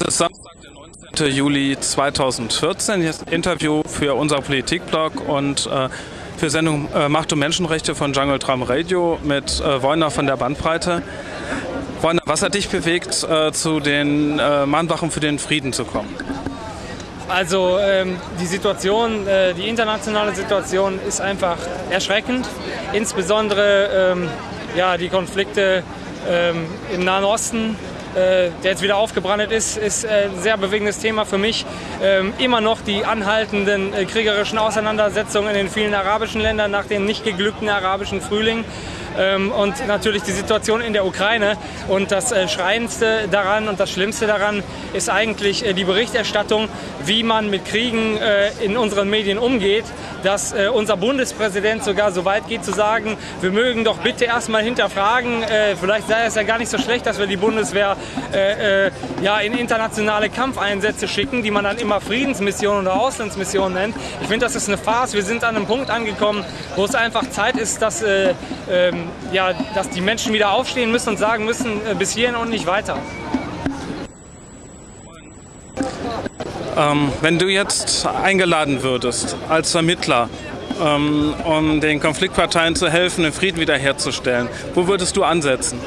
Es ist Samstag, der 19. Juli 2014. Hier ist ein Interview für unser Politikblog und äh, für Sendung äh, Macht und Menschenrechte von Jungle Drum Radio mit äh, Woiner von der Bandbreite. Woiner, was hat dich bewegt, äh, zu den äh, Mahnwachen für den Frieden zu kommen? Also ähm, die Situation, äh, die internationale Situation ist einfach erschreckend. Insbesondere ähm, ja, die Konflikte ähm, im Nahen Osten, der jetzt wieder aufgebrannt ist, ist äh, ein sehr bewegendes Thema für mich. Ähm, immer noch die anhaltenden äh, kriegerischen Auseinandersetzungen in den vielen arabischen Ländern nach dem nicht geglückten arabischen Frühling ähm, und natürlich die Situation in der Ukraine. Und das äh, Schreiendste daran und das Schlimmste daran ist eigentlich äh, die Berichterstattung, wie man mit Kriegen äh, in unseren Medien umgeht, dass äh, unser Bundespräsident sogar so weit geht zu sagen, wir mögen doch bitte erstmal hinterfragen, äh, vielleicht sei es ja gar nicht so schlecht, dass wir die Bundeswehr äh, ja, in internationale Kampfeinsätze schicken, die man dann immer Friedensmissionen oder Auslandsmissionen nennt. Ich finde, das ist eine Farce. Wir sind an einem Punkt angekommen, wo es einfach Zeit ist, dass ähm, ja, dass die Menschen wieder aufstehen müssen und sagen müssen, äh, bis hierhin und nicht weiter. Ähm, wenn du jetzt eingeladen würdest als Vermittler, ähm, um den Konfliktparteien zu helfen, den Frieden wiederherzustellen, wo würdest du ansetzen?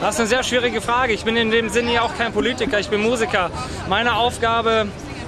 Das ist eine sehr schwierige Frage. Ich bin in dem Sinne ja auch kein Politiker, ich bin Musiker. Meine Aufgabe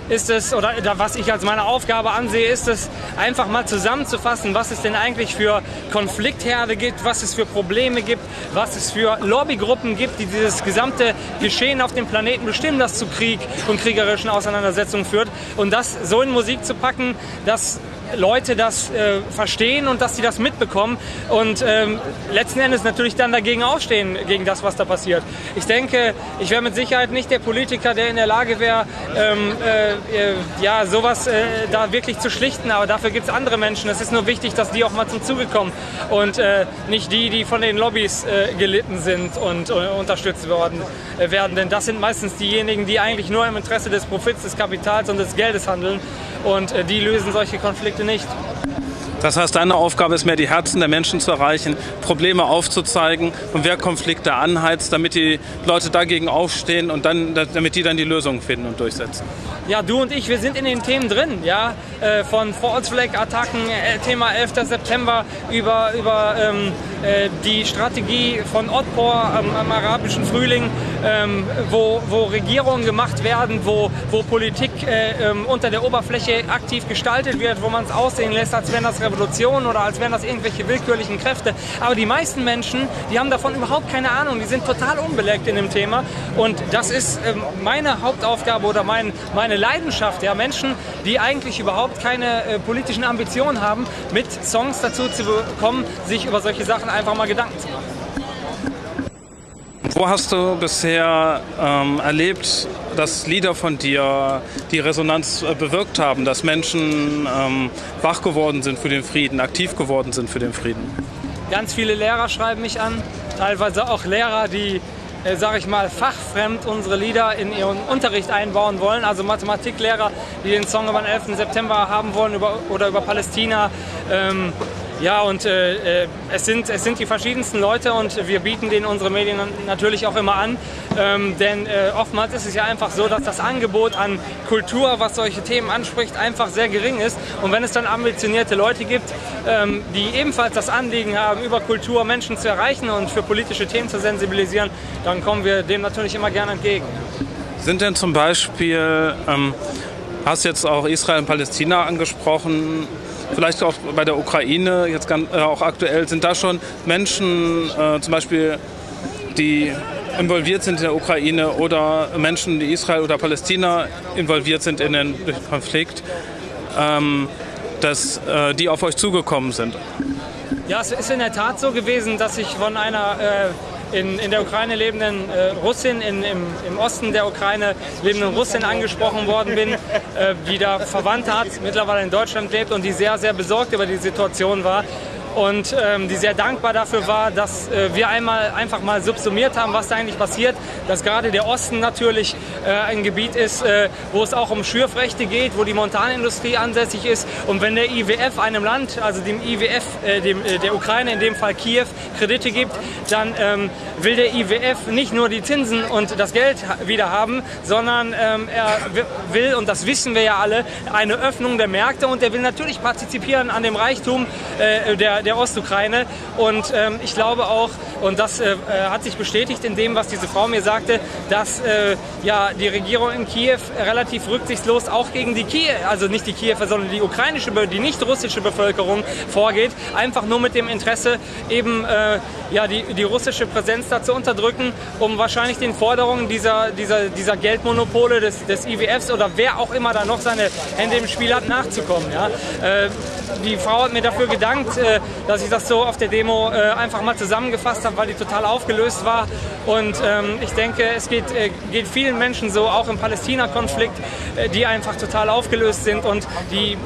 ist es, oder was ich als meine Aufgabe ansehe, ist es, einfach mal zusammenzufassen, was es denn eigentlich für Konfliktherde gibt, was es für Probleme gibt, was es für Lobbygruppen gibt, die dieses gesamte Geschehen auf dem Planeten bestimmen, das zu Krieg und kriegerischen Auseinandersetzungen führt. Und das so in Musik zu packen, dass Leute das äh, verstehen und dass sie das mitbekommen und ähm, letzten Endes natürlich dann dagegen aufstehen, gegen das, was da passiert. Ich denke, ich wäre mit Sicherheit nicht der Politiker, der in der Lage wäre, ähm, äh, äh, ja, sowas äh, da wirklich zu schlichten, aber dafür gibt es andere Menschen. Es ist nur wichtig, dass die auch mal zum Zuge kommen und äh, nicht die, die von den Lobbys äh, gelitten sind und unterstützt worden werden, denn das sind meistens diejenigen, die eigentlich nur im Interesse des Profits, des Kapitals und des Geldes handeln und die lösen solche Konflikte Projekte nicht. Das heißt, deine Aufgabe ist mehr, die Herzen der Menschen zu erreichen, Probleme aufzuzeigen und wer Konflikte anheizt, damit die Leute dagegen aufstehen und dann, damit die dann die Lösungen finden und durchsetzen. Ja, du und ich, wir sind in den Themen drin, ja, äh, von Vorortsfleck-Attacken, äh, Thema 11. September über, über ähm, äh, die Strategie von Otpor am, am arabischen Frühling, ähm, wo, wo Regierungen gemacht werden, wo, wo Politik äh, ähm, unter der Oberfläche aktiv gestaltet wird, wo man es aussehen lässt, als wären das Revolutionen oder als wären das irgendwelche willkürlichen Kräfte. Aber die meisten Menschen, die haben davon überhaupt keine Ahnung, die sind total unbeleckt in dem Thema. Und das ist ähm, meine Hauptaufgabe oder mein, meine Leidenschaft, ja, Menschen, die eigentlich überhaupt keine äh, politischen Ambitionen haben, mit Songs dazu zu bekommen, sich über solche Sachen einfach mal Gedanken zu machen. Wo hast du bisher ähm, erlebt, dass Lieder von dir die Resonanz äh, bewirkt haben, dass Menschen ähm, wach geworden sind für den Frieden, aktiv geworden sind für den Frieden? Ganz viele Lehrer schreiben mich an, teilweise auch Lehrer, die äh, sage ich mal, fachfremd unsere Lieder in ihren Unterricht einbauen wollen. Also Mathematiklehrer, die den Song über den 11. September haben wollen über, oder über Palästina. Ähm, ja, und äh, äh, es, sind, es sind die verschiedensten Leute und wir bieten denen unsere Medien natürlich auch immer an. Ähm, denn äh, oftmals ist es ja einfach so, dass das Angebot an Kultur, was solche Themen anspricht, einfach sehr gering ist. Und wenn es dann ambitionierte Leute gibt, ähm, die ebenfalls das Anliegen haben, über Kultur Menschen zu erreichen und für politische Themen zu sensibilisieren, dann kommen wir dem natürlich immer gerne entgegen. Sind denn zum Beispiel, ähm, hast jetzt auch Israel und Palästina angesprochen, vielleicht auch bei der Ukraine, jetzt ganz, äh, auch aktuell, sind da schon Menschen, äh, zum Beispiel, die involviert sind in der Ukraine oder Menschen, die Israel oder Palästina involviert sind in den Konflikt, ähm, dass äh, die auf euch zugekommen sind? Ja, es ist in der Tat so gewesen, dass ich von einer äh, in, in der Ukraine lebenden äh, Russin, in, im, im Osten der Ukraine lebenden Russin angesprochen worden bin, äh, die da Verwandte hat, mittlerweile in Deutschland lebt und die sehr, sehr besorgt über die Situation war. Und ähm, die sehr dankbar dafür war, dass äh, wir einmal einfach mal subsumiert haben, was da eigentlich passiert, dass gerade der Osten natürlich äh, ein Gebiet ist, äh, wo es auch um Schürfrechte geht, wo die Montanindustrie ansässig ist. Und wenn der IWF einem Land, also dem IWF, äh, dem, äh, der Ukraine, in dem Fall Kiew, Kredite gibt, dann ähm, will der IWF nicht nur die Zinsen und das Geld wieder haben, sondern ähm, er will, und das wissen wir ja alle, eine Öffnung der Märkte. Und er will natürlich partizipieren an dem Reichtum äh, der, Ostukraine. Und ähm, ich glaube auch, und das äh, hat sich bestätigt in dem, was diese Frau mir sagte, dass äh, ja, die Regierung in Kiew relativ rücksichtslos auch gegen die Kiew, also nicht die Kiewer, sondern die ukrainische, die nicht russische Bevölkerung vorgeht, einfach nur mit dem Interesse, eben äh, ja, die, die russische Präsenz da zu unterdrücken, um wahrscheinlich den Forderungen dieser, dieser, dieser Geldmonopole des, des IWFs oder wer auch immer da noch seine Hände im Spiel hat, nachzukommen. Ja. Äh, die Frau hat mir dafür gedankt, äh, dass ich das so auf der Demo äh, einfach mal zusammengefasst habe, weil die total aufgelöst war. Und ähm, ich denke, es geht, äh, geht vielen Menschen so, auch im Palästina-Konflikt, äh, die einfach total aufgelöst sind und die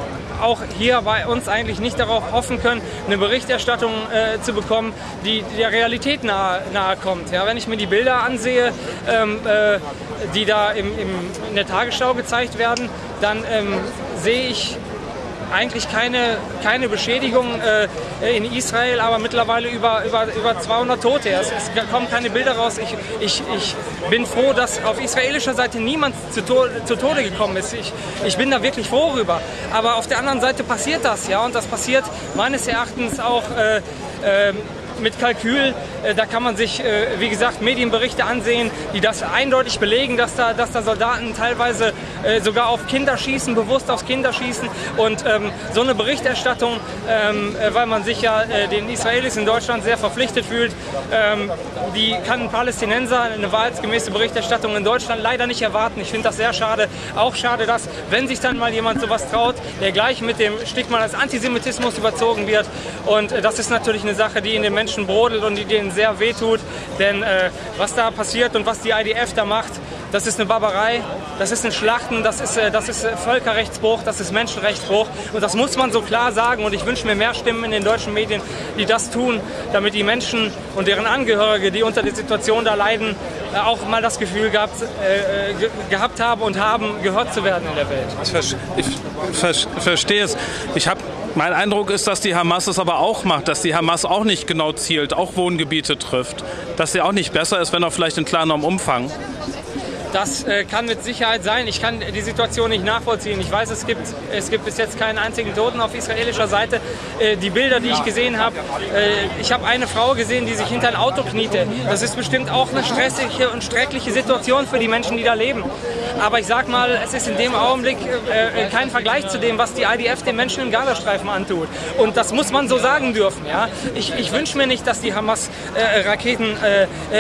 auch hier bei uns eigentlich nicht darauf hoffen können, eine Berichterstattung äh, zu bekommen, die der Realität nahe, nahe kommt. Ja, wenn ich mir die Bilder ansehe, ähm, äh, die da im, im, in der Tagesschau gezeigt werden, dann ähm, sehe ich eigentlich keine, keine Beschädigung äh, in Israel, aber mittlerweile über, über, über 200 Tote. Es, es kommen keine Bilder raus. Ich, ich, ich bin froh, dass auf israelischer Seite niemand zu, to zu Tode gekommen ist. Ich, ich bin da wirklich froh rüber. Aber auf der anderen Seite passiert das, ja, und das passiert meines Erachtens auch äh, äh, mit Kalkül. Äh, da kann man sich, äh, wie gesagt, Medienberichte ansehen, die das eindeutig belegen, dass da, dass da Soldaten teilweise äh, sogar auf Kinder schießen, bewusst auf Kinder schießen. Und ähm, so eine Berichterstattung, ähm, weil man sich ja den Israelis in Deutschland sehr verpflichtet fühlt, ähm, die kann ein Palästinenser eine wahrheitsgemäße Berichterstattung in Deutschland leider nicht erwarten. Ich finde das sehr schade. Auch schade, dass, wenn sich dann mal jemand sowas traut, der gleich mit dem Stigma des Antisemitismus überzogen wird. Und das ist natürlich eine Sache, die in den Menschen Menschen brodelt und die denen sehr wehtut. Denn äh, was da passiert und was die IDF da macht, das ist eine Barbarei, das ist ein Schlachten, das ist, äh, das ist äh, Völkerrechtsbruch, das ist Menschenrechtsbruch. Und das muss man so klar sagen. Und ich wünsche mir mehr Stimmen in den deutschen Medien, die das tun, damit die Menschen und deren Angehörige, die unter der Situation da leiden, äh, auch mal das Gefühl gehabt, äh, gehabt haben und haben, gehört zu werden in der Welt. Ich, ich verstehe es. Ich habe mein Eindruck ist, dass die Hamas es aber auch macht, dass die Hamas auch nicht genau zielt, auch Wohngebiete trifft. Dass sie auch nicht besser ist, wenn auch vielleicht in kleinerem Umfang. Das äh, kann mit Sicherheit sein. Ich kann die Situation nicht nachvollziehen. Ich weiß, es gibt, es gibt bis jetzt keinen einzigen Toten auf israelischer Seite. Äh, die Bilder, die ich gesehen habe, äh, ich habe eine Frau gesehen, die sich hinter ein Auto kniete. Das ist bestimmt auch eine stressige und schreckliche Situation für die Menschen, die da leben. Aber ich sag mal, es ist in dem Augenblick äh, äh, kein Vergleich zu dem, was die IDF den Menschen im Gazastreifen antut. Und das muss man so sagen dürfen. Ja? Ich, ich wünsche mir nicht, dass die Hamas äh, Raketen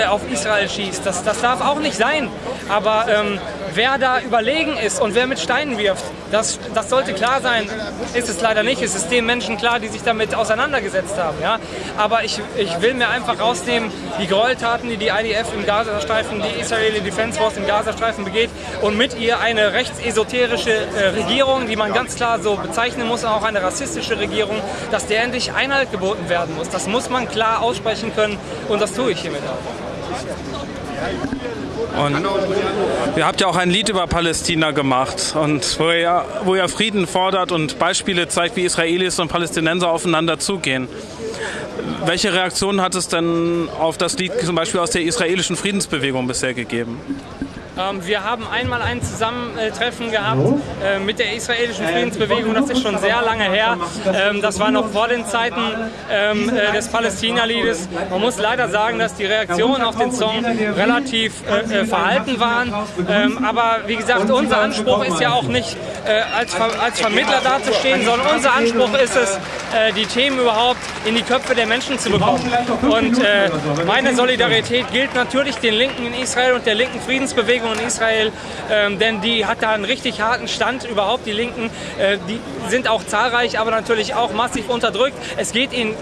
auf Israel schießt. Das, das darf auch nicht sein. Aber aber ähm, wer da überlegen ist und wer mit Steinen wirft, das, das sollte klar sein. Ist es leider nicht. Es ist den Menschen klar, die sich damit auseinandergesetzt haben. Ja? Aber ich, ich will mir einfach rausnehmen, die Gräueltaten, die die IDF im Gazastreifen, die Israeli Defense Force im Gazastreifen begeht und mit ihr eine rechtsesoterische äh, Regierung, die man ganz klar so bezeichnen muss, auch eine rassistische Regierung, dass der endlich Einhalt geboten werden muss. Das muss man klar aussprechen können und das tue ich hiermit auch. Und ihr habt ja auch ein Lied über Palästina gemacht und wo ihr, wo ihr Frieden fordert und Beispiele zeigt, wie Israelis und Palästinenser aufeinander zugehen. Welche Reaktion hat es denn auf das Lied zum Beispiel aus der israelischen Friedensbewegung bisher gegeben? Ähm, wir haben einmal ein Zusammentreffen gehabt äh, mit der israelischen Friedensbewegung, das ist schon sehr lange her. Ähm, das war noch vor den Zeiten ähm, äh, des Palästina-Liedes. Man muss leider sagen, dass die Reaktionen auf den Song relativ äh, verhalten waren. aber wie gesagt, unser Anspruch ist ja auch nicht als, als Vermittler dazustehen, sondern unser Anspruch ist es, die Themen überhaupt in die Köpfe der Menschen zu bekommen. Und meine Solidarität gilt natürlich den Linken in Israel und der linken Friedensbewegung Bewegung in Israel, ähm, denn die hat da einen richtig harten Stand überhaupt. Die Linken, äh, die sind auch zahlreich, aber natürlich auch massiv unterdrückt. Es geht ihnen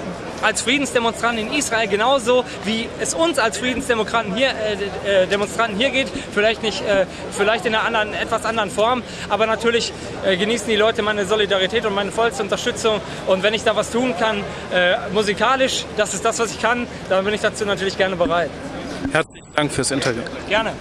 als Friedensdemonstranten in Israel genauso, wie es uns als Friedensdemokraten hier, äh, äh, Demonstranten hier geht. Vielleicht nicht, äh, vielleicht in einer anderen, etwas anderen Form, aber natürlich äh, genießen die Leute meine Solidarität und meine vollste Unterstützung. Und wenn ich da was tun kann, äh, musikalisch, das ist das, was ich kann, dann bin ich dazu natürlich gerne bereit. Herzlichen Dank fürs Interview. Gerne.